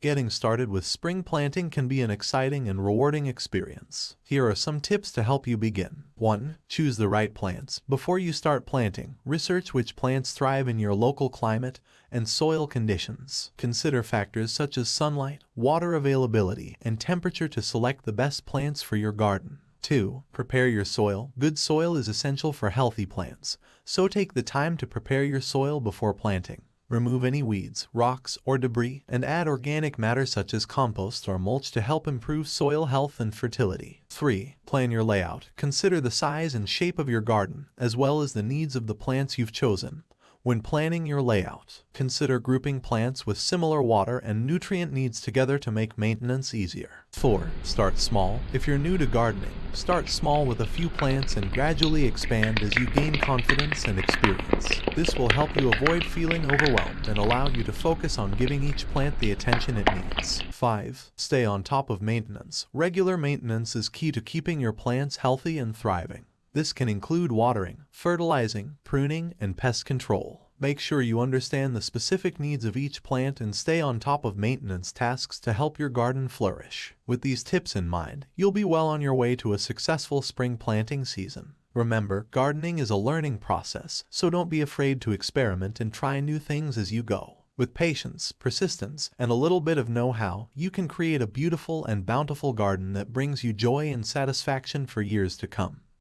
Getting started with spring planting can be an exciting and rewarding experience. Here are some tips to help you begin. 1. Choose the right plants. Before you start planting, research which plants thrive in your local climate and soil conditions. Consider factors such as sunlight, water availability, and temperature to select the best plants for your garden. 2. Prepare your soil. Good soil is essential for healthy plants, so take the time to prepare your soil before planting. Remove any weeds, rocks, or debris, and add organic matter such as compost or mulch to help improve soil health and fertility. 3. Plan your layout. Consider the size and shape of your garden, as well as the needs of the plants you've chosen. When planning your layout, consider grouping plants with similar water and nutrient needs together to make maintenance easier. 4. Start small. If you're new to gardening, start small with a few plants and gradually expand as you gain confidence and experience. This will help you avoid feeling overwhelmed and allow you to focus on giving each plant the attention it needs. 5. Stay on top of maintenance. Regular maintenance is key to keeping your plants healthy and thriving. This can include watering, fertilizing, pruning, and pest control. Make sure you understand the specific needs of each plant and stay on top of maintenance tasks to help your garden flourish. With these tips in mind, you'll be well on your way to a successful spring planting season. Remember, gardening is a learning process, so don't be afraid to experiment and try new things as you go. With patience, persistence, and a little bit of know-how, you can create a beautiful and bountiful garden that brings you joy and satisfaction for years to come.